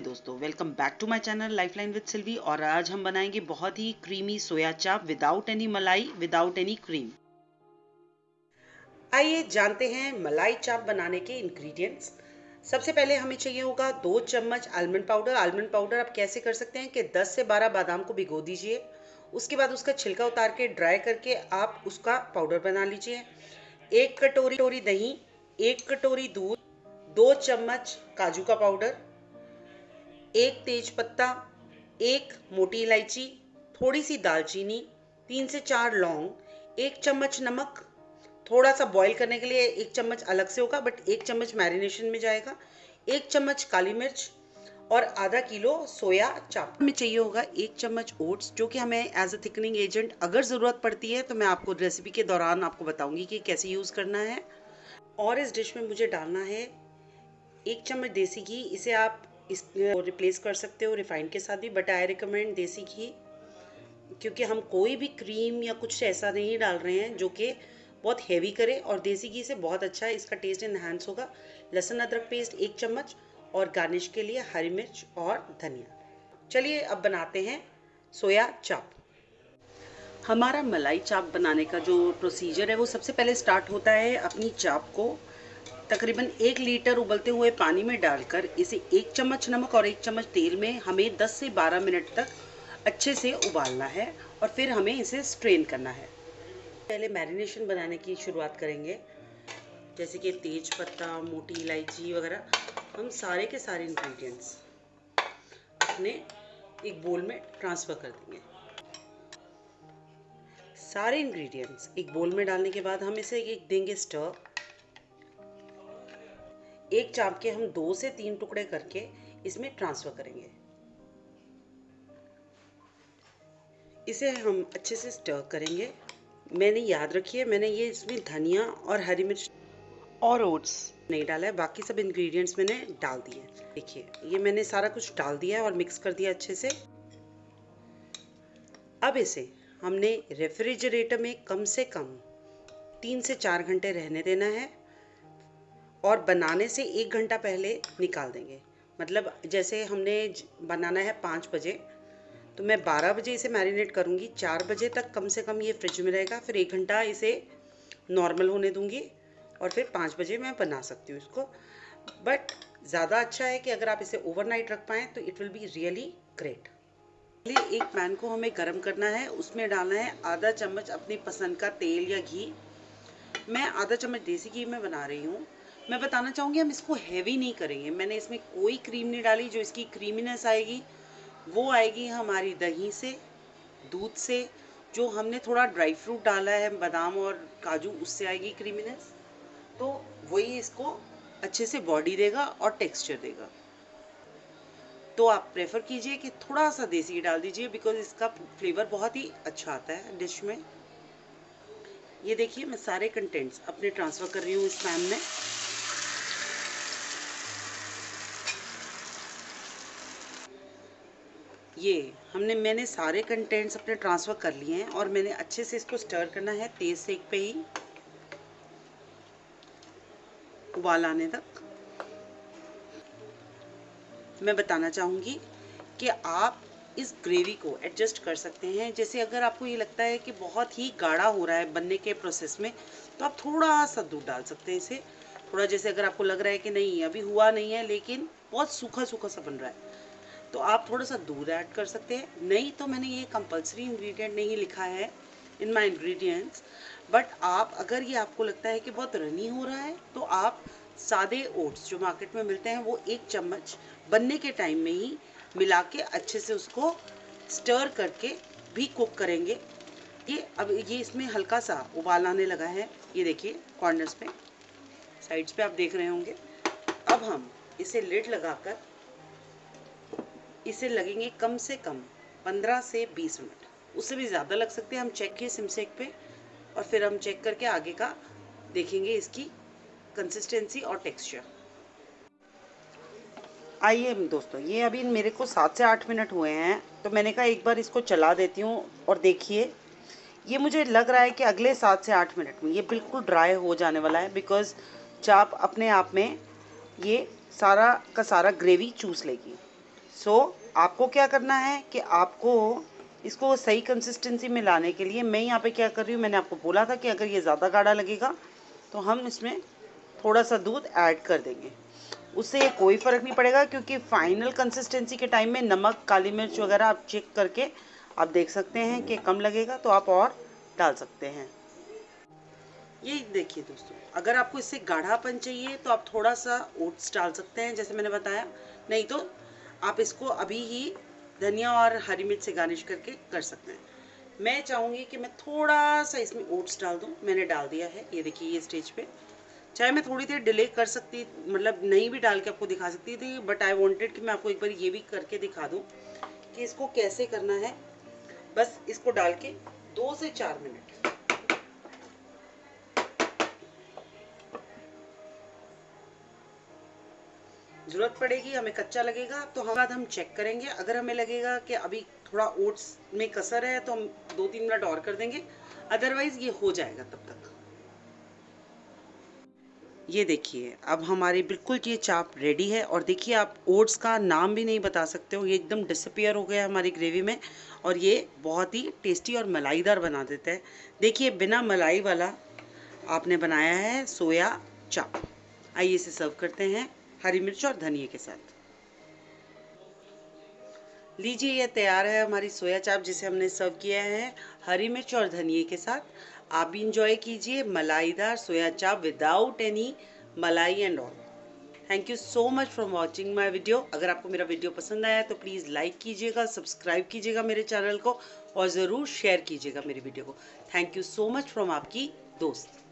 दोस्तों welcome back to my channel lifeline with Silvy और आज हम बनाएँगे बहुत ही creamy soya chaap without any मलाई विदाउट एनी क्रीम आइए जानते हैं मलाई चाप बनाने के इंग्रेडिएंट्स सबसे पहले हमें चाहिए होगा दो चम्मच आलमंड पाउडर आलमंड पाउडर आप कैसे कर सकते हैं कि 10 से 12 बादाम को भिगो दीजिए। उसके बाद उसका छिलका उतार के ड्राई करके आप उसका पाउडर बना लीजिए। एक कटोरी दही एक कटोरी दूध, दो चम्मच काजू का पाउडर एक तेज पत्ता एक मोटी इलायची, थोड़ी सी दालचीनी, तीन से चार लौंग, एक चम्मच नमक। थोड़ा सा बॉईल करने के लिए एक चम्मच अलग से होगा बट एक चम्मच मैरिनेशन में जाएगा, एक चम्मच काली मिर्च और आधा किलो सोया चाप। में चाहिए होगा एक चम्मच ओट्स, जो कि हमें एज अ थिकनिंग एजेंट अगर ज़रूरत पड़ती है तो मैं आपको रेसिपी के दौरान आपको बताऊँगी कि कैसे यूज़ करना है। और इस डिश में मुझे डालना है एक चम्मच देसी घी, इसे आप इस रिप्लेस कर सकते हो रिफाइंड के साथ भी बट आई रिकमेंड देसी घी, क्योंकि हम कोई भी क्रीम या कुछ ऐसा नहीं डाल रहे हैं जो कि बहुत हैवी करे, और देसी घी से बहुत अच्छा है इसका टेस्ट इन्हांस होगा। लहसुन, अदरक पेस्ट एक चम्मच, और गार्निश के लिए हरी मिर्च और धनिया। चलिए अब बनाते हैं सोया चाप। हमारा मलाई चाप बनाने का जो प्रोसीजर है, वो सबसे पहले स्टार्ट होता है अपनी चाप को तकरीबन एक लीटर उबलते हुए पानी में डालकर इसे एक चम्मच नमक और एक चम्मच तेल में हमें 10 से 12 मिनट तक अच्छे से उबालना है और फिर हमें इसे स्ट्रेन करना है। पहले मैरिनेशन बनाने की शुरुआत करेंगे। जैसे कि तेज पत्ता, मोटी इलायची वगैरह, हम सारे के सारे इंग्रेडिएंट्स अपने एक बोल में ट्रांसफ़र कर देंगे। सारे इंग्रेडिएंट्स एक बोल में डालने के बाद हम इसे एक देंगे स्टर एक चाप के हम दो से तीन टुकड़े करके इसमें ट्रांसफ़र करेंगे। इसे हम अच्छे से स्टर करेंगे। मैंने याद रखी है, मैंने ये इसमें धनिया और हरी मिर्च और ओट्स नहीं डाला है, बाकी सब इंग्रेडिएंट्स मैंने डाल दिए देखिए, ये मैंने सारा कुछ डाल दिया है और मिक्स कर दिया अच्छे से। अब इसे हमने रेफ्रिजरेटर में कम से कम तीन से चार घंटे रहने देना है। और बनाने से एक घंटा पहले निकाल देंगे। मतलब जैसे हमने बनाना है पाँच बजे तो मैं बारह बजे इसे मैरिनेट करूँगी। चार बजे तक कम से कम ये फ्रिज में रहेगा, फिर एक घंटा इसे नॉर्मल होने दूँगी और फिर पाँच बजे मैं बना सकती हूँ इसको। बट ज़्यादा अच्छा है कि अगर आप इसे ओवरनाइट रख पाएँ तो it will be really great. पहले एक पैन को हमें गर्म करना है, उसमें डालना है आधा चम्मच अपनी पसंद का तेल या घी। मैं आधा चम्मच देसी घी में बना रही हूँ। मैं बताना चाहूँगी, हम इसको हैवी नहीं करेंगे। मैंने इसमें कोई क्रीम नहीं डाली, जो इसकी क्रीमीनेस आएगी, वो आएगी हमारी दही से, दूध से, जो हमने थोड़ा ड्राई फ्रूट डाला है, बादाम और काजू, उससे आएगी क्रीमीनेस तो वही इसको अच्छे से बॉडी देगा और टेक्सचर देगा। तो आप प्रेफर कीजिए कि थोड़ा सा देसी डाल दीजिए बिकॉज़ इसका फ्लेवर बहुत ही अच्छा आता है डिश में। ये देखिए, मैं सारे कंटेंट्स अपने ट्रांसफ़र कर रही हूँ इस पैन में। ये, हमने, मैंने सारे कंटेंट्स अपने ट्रांसफ़र कर लिए हैं और मैंने अच्छे से इसको स्टर करना है तेज़ सेक पे ही। उबाल आने तक। मैं बताना चाहूँगी कि आप इस ग्रेवी को एडजस्ट कर सकते हैं। जैसे अगर आपको ये लगता है कि बहुत ही गाढ़ा हो रहा है बनने के प्रोसेस में तो आप थोड़ा सा दूध डाल सकते हैं इसे। थोड़ा जैसे अगर आपको लग रहा है कि नहीं, अभी हुआ नहीं है, लेकिन बहुत सूखा सूखा सा बन रहा है। तो आप थोड़ा सा दूध ऐड कर सकते हैं। नहीं तो मैंने ये कंपलसरी इंग्रेडिएंट नहीं लिखा है इन माई इंग्रेडिएंट्स बट आप, अगर ये आपको लगता है कि बहुत रनी हो रहा है तो आप सादे ओट्स जो मार्केट में मिलते हैं, वो एक चम्मच बनने के टाइम में ही मिला के अच्छे से उसको स्टर करके भी कुक करेंगे। ये, अब ये इसमें हल्का सा उबाल आने लगा है। ये देखिए कॉर्नर्स पे साइड्स पे आप देख रहे होंगे। अब हम इसे लिड लगाकर इसे लगेंगे कम से कम 15 से 20 मिनट। उससे भी ज़्यादा लग सकते हैं। हम चेक किए सिमसेक पे और फिर हम चेक करके आगे का देखेंगे इसकी कंसिस्टेंसी और टेक्सचर आइए दोस्तों, ये अभी मेरे को सात से आठ मिनट हुए हैं तो मैंने कहा एक बार इसको चला देती हूँ और देखिए। ये मुझे लग रहा है कि अगले सात से आठ मिनट में ये बिल्कुल ड्राई हो जाने वाला है बिकॉज़ चाप अपने आप में ये सारा का सारा ग्रेवी चूस लेगी। सो so, आपको क्या करना है कि आपको इसको सही कंसिस्टेंसी में लाने के लिए मैं यहाँ पे क्या कर रही हूँ मैंने आपको बोला था कि अगर ये ज़्यादा गाढ़ा लगेगा तो हम इसमें थोड़ा सा दूध ऐड कर देंगे। उससे कोई फ़र्क नहीं पड़ेगा क्योंकि फाइनल कंसिस्टेंसी के टाइम में नमक काली मिर्च वगैरह आप चेक करके आप देख सकते हैं कि कम लगेगा तो आप और डाल सकते हैं। ये देखिए दोस्तों अगर आपको इससे गाढ़ापन चाहिए तो आप थोड़ा सा ओट्स डाल सकते हैं जैसे मैंने बताया। नहीं तो आप इसको अभी ही धनिया और हरी मिर्च से गार्निश करके कर सकते हैं। मैं चाहूँगी कि मैं थोड़ा सा इसमें ओट्स डाल दूँ। मैंने डाल दिया है, ये देखिए, ये स्टेज पे। चाहे मैं थोड़ी देर डिले कर सकती मतलब नहीं भी डाल के आपको दिखा सकती थी बट आई वॉन्टेड कि मैं आपको एक बार ये भी करके दिखा दूँ कि इसको कैसे करना है। बस इसको डाल के दो से चार मिनट। ज़रूरत पड़ेगी, हमें कच्चा लगेगा तो हम बाद हम चेक करेंगे। अगर हमें लगेगा कि अभी थोड़ा ओट्स में कसर है तो हम दो तीन मिनट और कर देंगे। अदरवाइज़ ये हो जाएगा तब तक। ये देखिए, अब हमारी बिल्कुल ये चाप रेडी है और देखिए आप ओट्स का नाम भी नहीं बता सकते हो। ये एकदम डिसअपियर हो गया हमारी ग्रेवी में और ये बहुत ही टेस्टी और मलाईदार बना देता है। देखिए, बिना मलाई वाला आपने बनाया है सोया चाप। आइए इसे सर्व करते हैं। हरी मिर्च और धनिए के साथ। लीजिए यह तैयार है हमारी सोया चाप जिसे हमने सर्व किया है, हरी मिर्च और धनिए के साथ। आप भी इंजॉय कीजिए मलाईदार सोया चाप विदाउट एनी मलाई and all thank you so much for watching my video अगर आपको मेरा वीडियो पसंद आया तो प्लीज़ लाइक कीजिएगा सब्सक्राइब कीजिएगा मेरे चैनल को और ज़रूर शेयर कीजिएगा मेरी वीडियो को। Thank you so much from आपकी दोस्त।